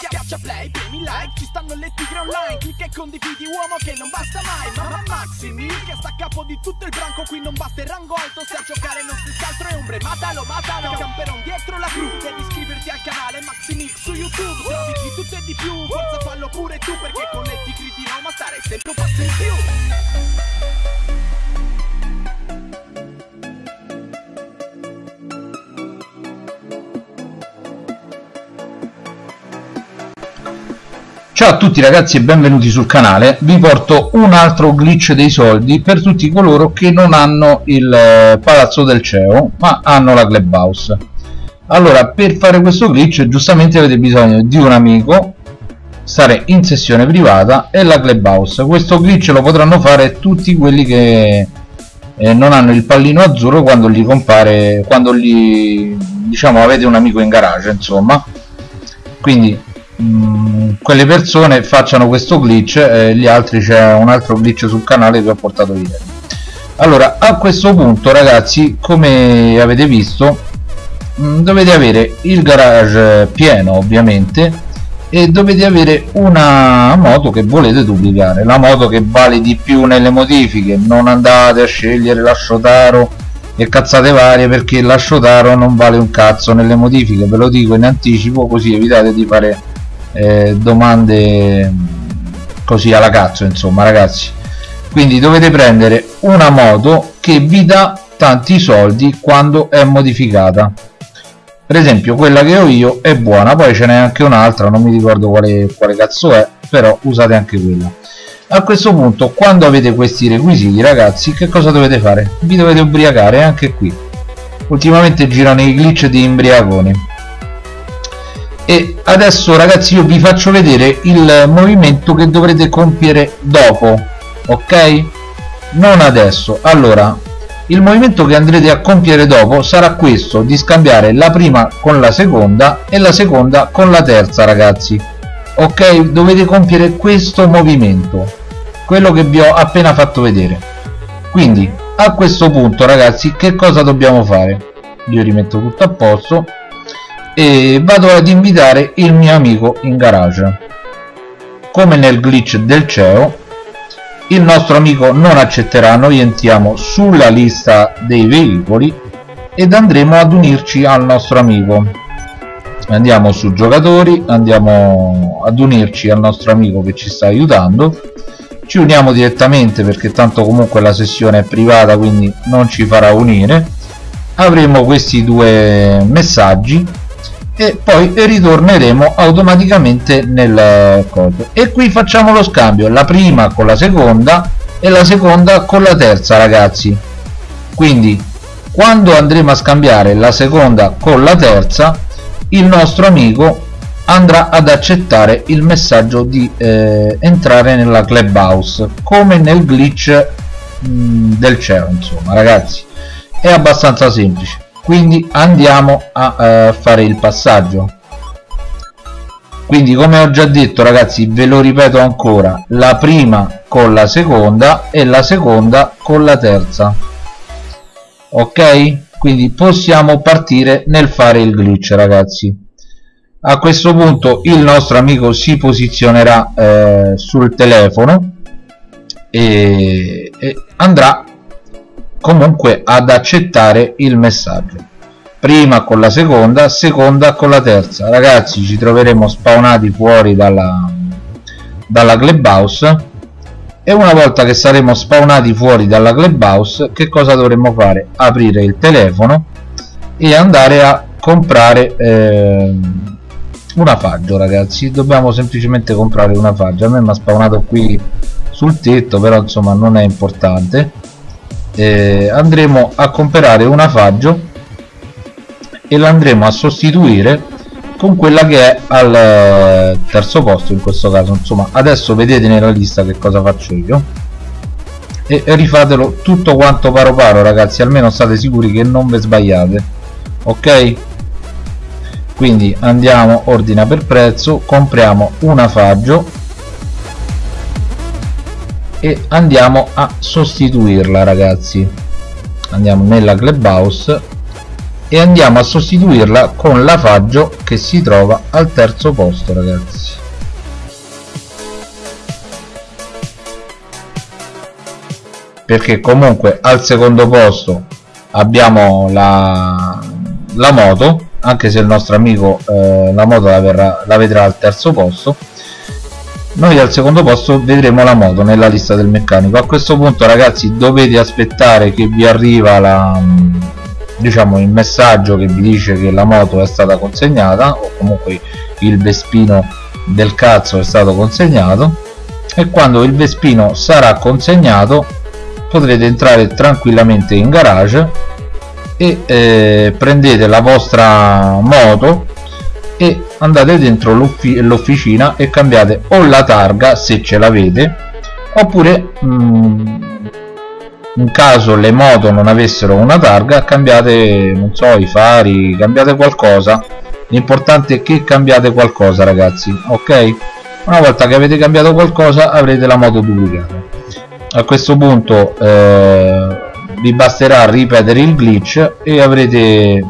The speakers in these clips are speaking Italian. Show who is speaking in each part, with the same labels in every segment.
Speaker 1: Schiaccia play, premi like, ci stanno le tigre online. Clicca e condividi uomo che non basta mai. Mamma Maximi, che sta a capo di tutto il branco. Qui non basta il rango alto, se a giocare non si altro è ombre. Matalo, matalo, camperon dietro la cru. Devi iscriverti al canale Maximix su YouTube. Trovi di tutto e di più, forza fallo pure tu Perché con le tigri di Roma stare sempre un passo in più
Speaker 2: Ciao a tutti ragazzi e benvenuti sul canale, vi porto un altro glitch dei soldi per tutti coloro che non hanno il eh, palazzo del CEO ma hanno la clubhouse. Allora per fare questo glitch giustamente avete bisogno di un amico stare in sessione privata e la clubhouse. Questo glitch lo potranno fare tutti quelli che eh, non hanno il pallino azzurro quando gli compare quando gli diciamo avete un amico in garage insomma. Quindi mh, quelle persone facciano questo glitch e gli altri c'è un altro glitch sul canale che ho portato ieri allora a questo punto ragazzi come avete visto mh, dovete avere il garage pieno ovviamente e dovete avere una moto che volete duplicare. La moto che vale di più nelle modifiche. Non andate a scegliere la Shotaro e cazzate varie perché la Shotaro non vale un cazzo nelle modifiche. Ve lo dico in anticipo così evitate di fare eh, domande così alla cazzo insomma ragazzi. Quindi dovete prendere una moto che vi dà tanti soldi quando è modificata. Per esempio quella che ho io è buona poi ce n'è anche un'altra non mi ricordo quale, quale cazzo è però usate anche quella. A questo punto quando avete questi requisiti ragazzi che cosa dovete fare? Vi dovete ubriacare anche qui. Ultimamente girano i glitch di imbriaconi e adesso ragazzi io vi faccio vedere il movimento che dovrete compiere dopo ok? Non adesso. Allora il movimento che andrete a compiere dopo sarà questo di scambiare la prima con la seconda e la seconda con la terza ragazzi. Ok? Dovete compiere questo movimento quello che vi ho appena fatto vedere. Quindi a questo punto ragazzi che cosa dobbiamo fare? Io rimetto tutto a posto e vado ad invitare il mio amico in garage. Come nel glitch del CEO il nostro amico non accetterà noi entriamo sulla lista dei veicoli ed andremo ad unirci al nostro amico. Andiamo su giocatori andiamo ad unirci al nostro amico che ci sta aiutando. Ci uniamo direttamente perché tanto comunque la sessione è privata quindi non ci farà unire. Avremo questi due messaggi e poi ritorneremo automaticamente nel coso e qui facciamo lo scambio la prima con la seconda e la seconda con la terza ragazzi. Quindi quando andremo a scambiare la seconda con la terza il nostro amico andrà ad accettare il messaggio di eh, entrare nella clubhouse come nel glitch mh, del cielo insomma ragazzi. È abbastanza semplice quindi andiamo a eh, fare il passaggio. Quindi come ho già detto ragazzi ve lo ripeto ancora la prima con la seconda e la seconda con la terza. Ok? Quindi possiamo partire nel fare il glitch ragazzi. A questo punto il nostro amico si posizionerà eh, sul telefono e, e andrà comunque ad accettare il messaggio. Prima con la seconda seconda con la terza. Ragazzi ci troveremo spawnati fuori dalla, dalla clubhouse. E una volta che saremo spawnati fuori dalla clubhouse che cosa dovremmo fare? Aprire il telefono e andare a comprare eh, una faggio ragazzi. Dobbiamo semplicemente comprare una faggio. A me mi ha spawnato qui sul tetto però insomma non è importante eh, andremo a comprare una faggio e la andremo a sostituire con quella che è al eh, terzo posto in questo caso. Insomma adesso vedete nella lista che cosa faccio io. E rifatelo tutto quanto paro paro ragazzi almeno state sicuri che non vi sbagliate ok? Quindi andiamo ordina per prezzo compriamo una faggio e andiamo a sostituirla ragazzi. Andiamo nella clubhouse e andiamo a sostituirla con la Faggio che si trova al terzo posto ragazzi. Perché comunque al secondo posto abbiamo la, la moto anche se il nostro amico eh, la moto la, verrà, la vedrà al terzo posto noi al secondo posto vedremo la moto nella lista del meccanico. A questo punto ragazzi dovete aspettare che vi arriva la diciamo il messaggio che vi dice che la moto è stata consegnata o comunque il Vespino del cazzo è stato consegnato. E quando il Vespino sarà consegnato potrete entrare tranquillamente in garage e eh, prendete la vostra moto e andate dentro l'officina e cambiate o la targa se ce l'avete oppure mh, mm, in caso le moto non avessero una targa cambiate non so i fari cambiate qualcosa. L'importante è che cambiate qualcosa ragazzi ok? Una volta che avete cambiato qualcosa avrete la moto duplicata. A questo punto eh, vi basterà ripetere il glitch e avrete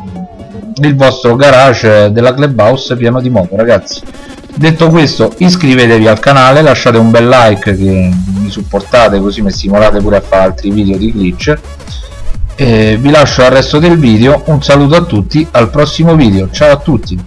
Speaker 2: il vostro garage della clubhouse pieno di moto ragazzi. Detto questo iscrivetevi al canale lasciate un bel like che mi supportate così mi stimolate pure a fare altri video di glitch e vi lascio al resto del video. Un saluto a tutti al prossimo video. Ciao a tutti